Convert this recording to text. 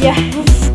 Yes.